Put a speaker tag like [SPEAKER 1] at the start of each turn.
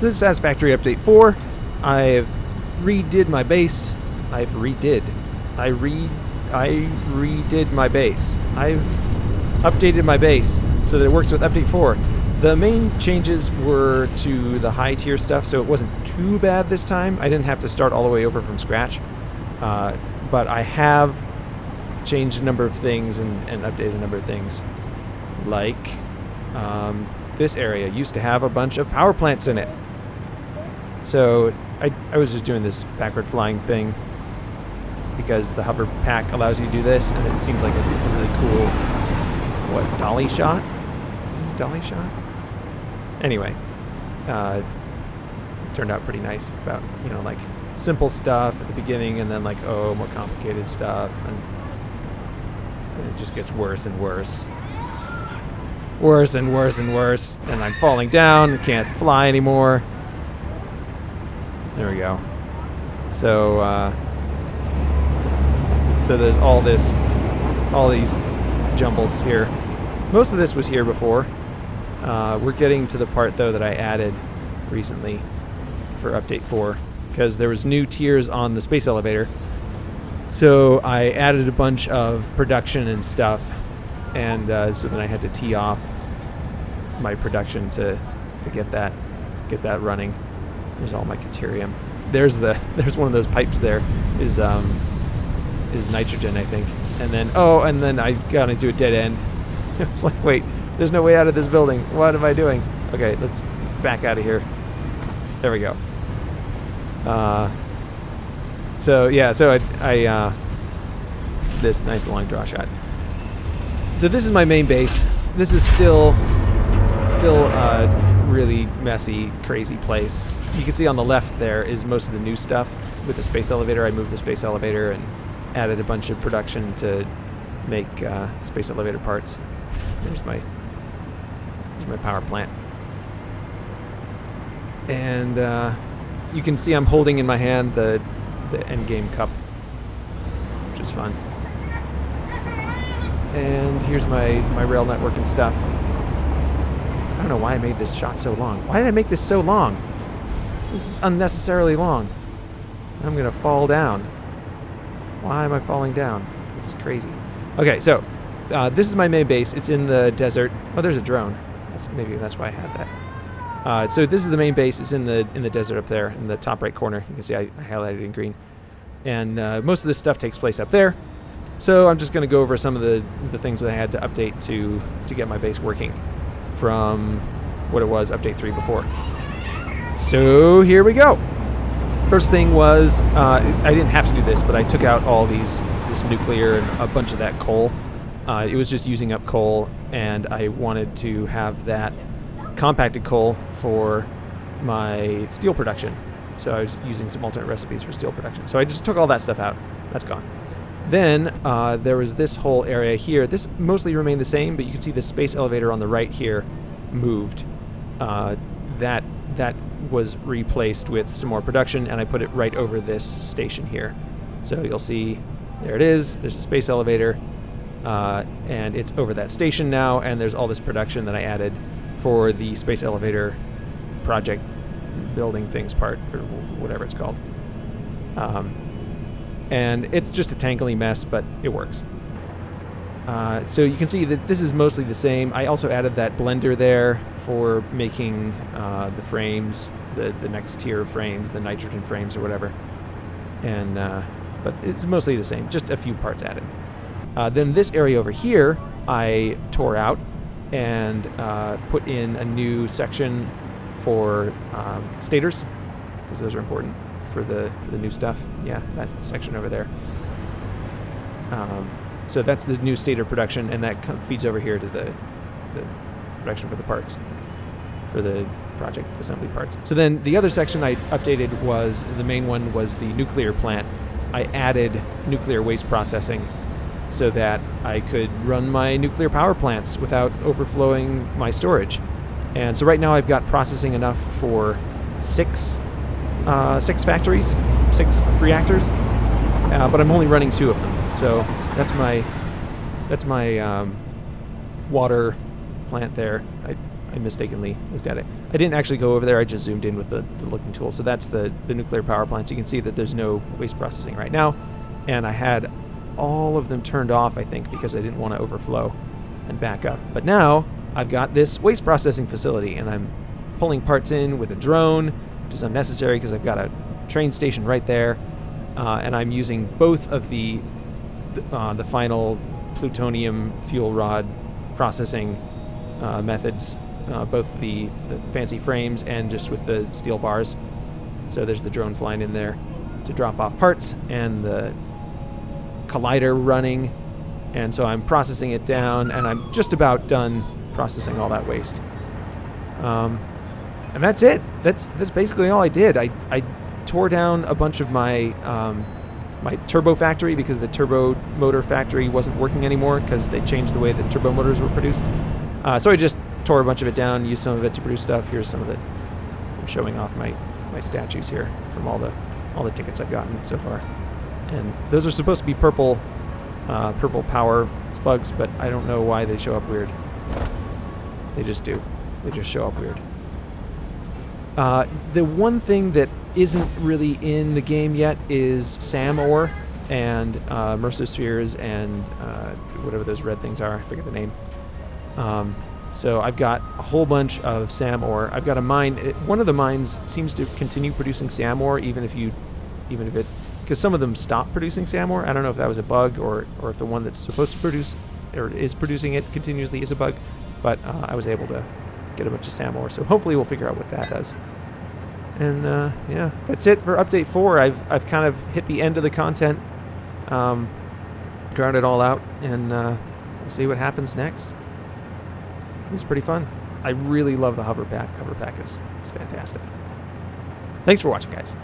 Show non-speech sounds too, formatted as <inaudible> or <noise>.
[SPEAKER 1] This is Satisfactory Update 4. I've redid my base. I've redid. I re I redid my base. I've updated my base so that it works with Update 4. The main changes were to the high tier stuff, so it wasn't too bad this time. I didn't have to start all the way over from scratch. Uh, but I have changed a number of things and, and updated a number of things. Like um, this area used to have a bunch of power plants in it. So I, I was just doing this backward flying thing because the hover pack allows you to do this, and it seems like a, really cool, what, dolly shot? Is it a dolly shot? Anyway, uh, it turned out pretty nice about, you know, like simple stuff at the beginning and then like, oh, more complicated stuff, and, and it just gets worse and worse. Worse and worse and worse, and I'm falling down, can't fly anymore. There we go. So, uh, so there's all this, all these jumbles here. Most of this was here before. Uh, we're getting to the part though that I added recently for update 4 because there was new tiers on the space elevator. So I added a bunch of production and stuff, and uh, so then I had to tee off my production to to get that get that running. There's all my caterium. There's the <laughs> there's one of those pipes there is um is nitrogen I think. And then oh and then I got into a dead end. <laughs> it's like wait, there's no way out of this building. What am I doing? Okay, let's back out of here. There we go. Uh, so yeah, so I, I uh, this nice long draw shot. So this is my main base. This is still still a really messy, crazy place. You can see on the left there is most of the new stuff with the space elevator. I moved the space elevator and added a bunch of production to make uh, space elevator parts. There's my there's my power plant. And uh, you can see I'm holding in my hand the the endgame cup, which is fun. And here's my, my rail network and stuff. I don't know why I made this shot so long. Why did I make this so long? This is unnecessarily long. I'm gonna fall down. Why am I falling down? This is crazy. Okay, so uh, this is my main base. It's in the desert. Oh, there's a drone. That's maybe that's why I had that. Uh, so this is the main base. It's in the in the desert up there in the top right corner. You can see I, I highlighted in green. And uh, most of this stuff takes place up there. So I'm just to go over some of the, the things that I had to update to to get my base working from what it was update 3 before. So here we go. First thing was, uh, I didn't have to do this, but I took out all these, this nuclear and a bunch of that coal. Uh, it was just using up coal, and I wanted to have that compacted coal for my steel production. So I was using some alternate recipes for steel production. So I just took all that stuff out. That's gone. Then uh, there was this whole area here. This mostly remained the same, but you can see the space elevator on the right here moved. Uh, that that was replaced with some more production, and I put it right over this station here. So you'll see, there it is. There's a space elevator, uh, and it's over that station now. And there's all this production that I added for the space elevator project building things part, or whatever it's called. Um, and it's just a tangly mess, but it works. Uh, so you can see that this is mostly the same. I also added that blender there for making uh, the frames, the, the next tier of frames, the nitrogen frames or whatever. And uh, But it's mostly the same, just a few parts added. Uh, then this area over here, I tore out and uh, put in a new section for um, stators, because those are important for the for the new stuff. Yeah, that section over there. Um, so that's the new state of production, and that feeds over here to the the production for the parts for the project assembly parts. So then the other section I updated was the main one was the nuclear plant. I added nuclear waste processing so that I could run my nuclear power plants without overflowing my storage. And so right now I've got processing enough for six uh, six factories, six reactors, uh, but I'm only running two of them. So that's my that's my um, water plant there. I, I mistakenly looked at it. I didn't actually go over there. I just zoomed in with the, the looking tool. So that's the, the nuclear power plants. You can see that there's no waste processing right now. And I had all of them turned off, I think, because I didn't want to overflow and back up. But now I've got this waste processing facility and I'm pulling parts in with a drone, which is unnecessary because I've got a train station right there. Uh, and I'm using both of the uh, the final plutonium fuel rod processing uh, methods, uh, both the, the fancy frames and just with the steel bars. So there's the drone flying in there to drop off parts and the collider running. And so I'm processing it down and I'm just about done processing all that waste. Um, and that's it. That's that's basically all I did. I, I tore down a bunch of my um, my turbo factory because the turbo motor factory wasn't working anymore because they changed the way that turbo motors were produced. Uh, so I just tore a bunch of it down, used some of it to produce stuff. Here's some of it. I'm showing off my, my statues here from all the all the tickets I've gotten so far. And those are supposed to be purple uh, purple power slugs, but I don't know why they show up weird. They just do. They just show up weird. Uh, the one thing that isn't really in the game yet is SAM ore and uh, Mercer Spheres and uh, whatever those red things are. I forget the name. Um, so I've got a whole bunch of SAM ore. I've got a mine. It, one of the mines seems to continue producing SAM ore, even if you, even if it, because some of them stop producing SAM ore. I don't know if that was a bug or or if the one that's supposed to produce or is producing it continuously is a bug. But uh, I was able to get a bunch of SAM ore. So hopefully we'll figure out what that does. And uh, yeah, that's it for update four. I've I've kind of hit the end of the content, um, ground it all out, and uh, we'll see what happens next. It's pretty fun. I really love the hover pack. Hover pack is, is fantastic. Thanks for watching, guys.